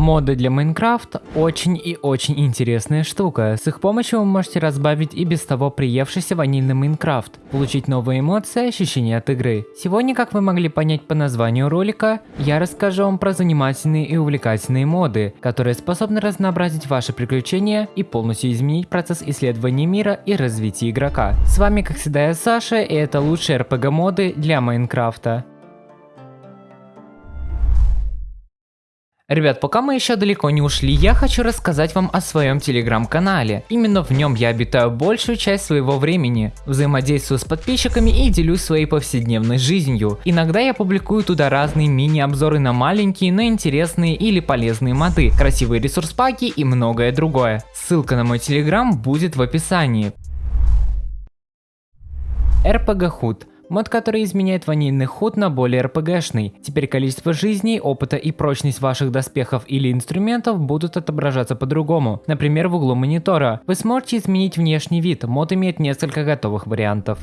Моды для Майнкрафт очень и очень интересная штука. С их помощью вы можете разбавить и без того приевшийся ванильный Майнкрафт, получить новые эмоции и ощущения от игры. Сегодня, как вы могли понять по названию ролика, я расскажу вам про занимательные и увлекательные моды, которые способны разнообразить ваши приключения и полностью изменить процесс исследования мира и развития игрока. С вами как всегда я Саша и это лучшие RPG моды для Майнкрафта. Ребят, пока мы еще далеко не ушли, я хочу рассказать вам о своем телеграм-канале. Именно в нем я обитаю большую часть своего времени, взаимодействую с подписчиками и делюсь своей повседневной жизнью. Иногда я публикую туда разные мини-обзоры на маленькие, но интересные или полезные моды, красивые ресурс-паки и многое другое. Ссылка на мой телеграм будет в описании. RPG Hood Мод, который изменяет ванильный худ на более РПГшный. Теперь количество жизней, опыта и прочность ваших доспехов или инструментов будут отображаться по-другому. Например, в углу монитора. Вы сможете изменить внешний вид, мод имеет несколько готовых вариантов.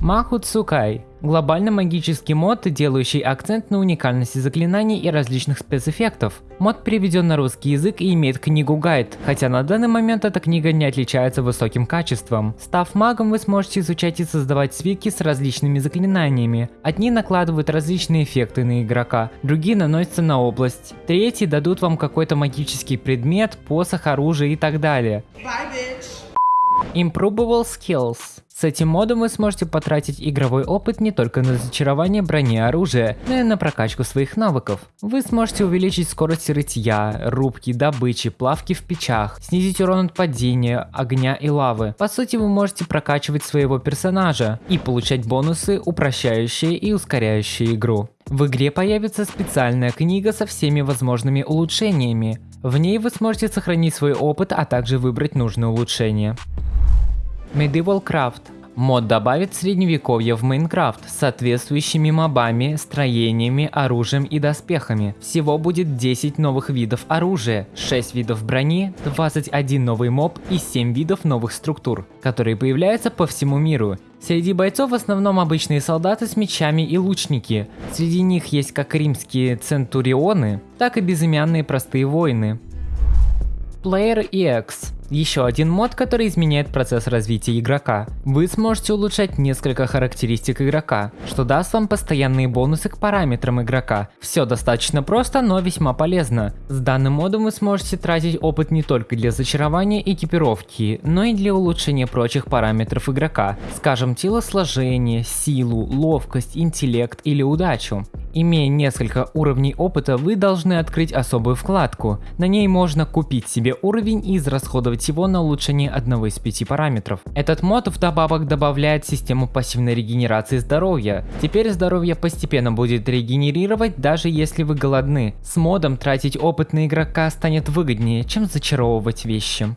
Маху Цукай Глобально магический мод, делающий акцент на уникальности заклинаний и различных спецэффектов. Мод переведен на русский язык и имеет книгу-гайд, хотя на данный момент эта книга не отличается высоким качеством. Став магом, вы сможете изучать и создавать свитки с различными заклинаниями. Одни накладывают различные эффекты на игрока, другие наносятся на область, третьи дадут вам какой-то магический предмет, посох, оружие и так далее. Bye, Improvable Skills с этим модом вы сможете потратить игровой опыт не только на зачарование брони и оружия, но и на прокачку своих навыков. Вы сможете увеличить скорость рытья, рубки, добычи, плавки в печах, снизить урон от падения, огня и лавы. По сути вы можете прокачивать своего персонажа и получать бонусы, упрощающие и ускоряющие игру. В игре появится специальная книга со всеми возможными улучшениями. В ней вы сможете сохранить свой опыт, а также выбрать нужные улучшения. Medieval Craft. Мод добавит средневековье в Майнкрафт с соответствующими мобами, строениями, оружием и доспехами. Всего будет 10 новых видов оружия, 6 видов брони, 21 новый моб и 7 видов новых структур, которые появляются по всему миру. Среди бойцов в основном обычные солдаты с мечами и лучники. Среди них есть как римские центурионы, так и безымянные простые воины. Player EX еще один мод, который изменяет процесс развития игрока. Вы сможете улучшать несколько характеристик игрока, что даст вам постоянные бонусы к параметрам игрока. Все достаточно просто, но весьма полезно. С данным модом вы сможете тратить опыт не только для зачарования экипировки, но и для улучшения прочих параметров игрока, скажем телосложение, силу, ловкость, интеллект или удачу. Имея несколько уровней опыта, вы должны открыть особую вкладку. На ней можно купить себе уровень и израсходовать его на улучшение одного из пяти параметров. Этот мод вдобавок добавляет систему пассивной регенерации здоровья. Теперь здоровье постепенно будет регенерировать даже если вы голодны. С модом тратить опыт на игрока станет выгоднее, чем зачаровывать вещи.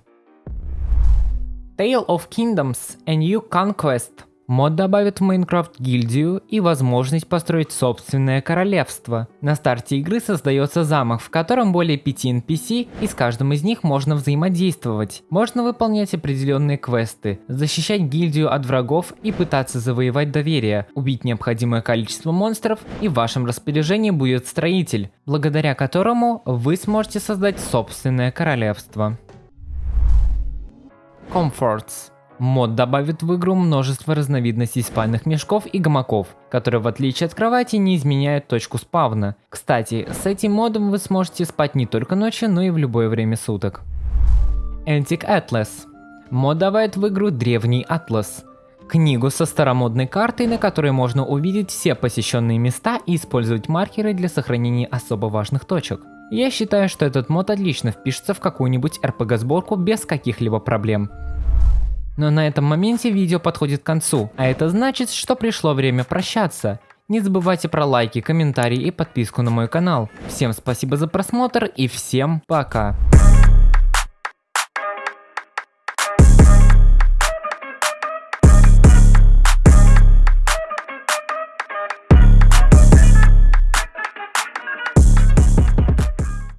Tale of Kingdoms A New Conquest Мод добавит в Майнкрафт гильдию и возможность построить собственное королевство. На старте игры создается замок, в котором более 5 NPC и с каждым из них можно взаимодействовать. Можно выполнять определенные квесты, защищать гильдию от врагов и пытаться завоевать доверие, убить необходимое количество монстров и в вашем распоряжении будет строитель, благодаря которому вы сможете создать собственное королевство. Comforts Мод добавит в игру множество разновидностей спальных мешков и гамаков, которые в отличие от кровати не изменяют точку спавна. Кстати, с этим модом вы сможете спать не только ночью, но и в любое время суток. Antique Atlas. Мод добавит в игру Древний Атлас. Книгу со старомодной картой, на которой можно увидеть все посещенные места и использовать маркеры для сохранения особо важных точек. Я считаю, что этот мод отлично впишется в какую-нибудь RPG сборку без каких-либо проблем. Но на этом моменте видео подходит к концу, а это значит, что пришло время прощаться. Не забывайте про лайки, комментарии и подписку на мой канал. Всем спасибо за просмотр и всем пока.